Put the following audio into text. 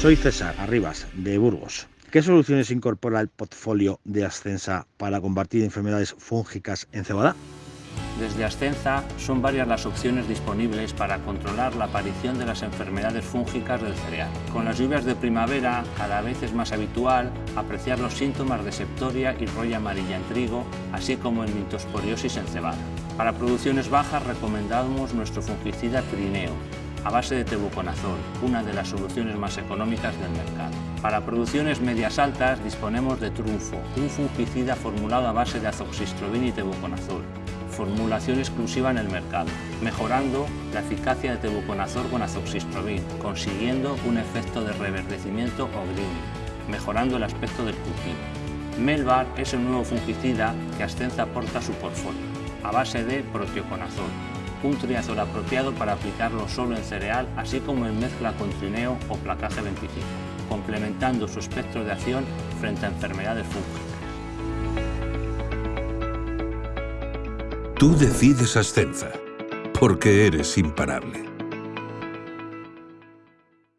Soy César Arribas, de Burgos. ¿Qué soluciones incorpora el portfolio de Ascensa para combatir enfermedades fúngicas en cebada? Desde Ascensa son varias las opciones disponibles para controlar la aparición de las enfermedades fúngicas del cereal. Con las lluvias de primavera cada vez es más habitual apreciar los síntomas de septoria y roya amarilla en trigo, así como en mitosporiosis en cebada. Para producciones bajas recomendamos nuestro fungicida Trineo, a base de tebuconazol, una de las soluciones más económicas del mercado. Para producciones medias altas disponemos de Trunfo, un fungicida formulado a base de azoxystrobin y tebuconazol, formulación exclusiva en el mercado, mejorando la eficacia de tebuconazol con azoxystrobin, consiguiendo un efecto de reverdecimiento o greening, mejorando el aspecto del cultivo. Melbar es el nuevo fungicida que Ascenza aporta a su portfolio, a base de protioconazol, un triazol apropiado para aplicarlo solo en cereal, así como en mezcla con trineo o placaje 25, complementando su espectro de acción frente a enfermedades fúngicas. Tú decides Ascenza, porque eres imparable.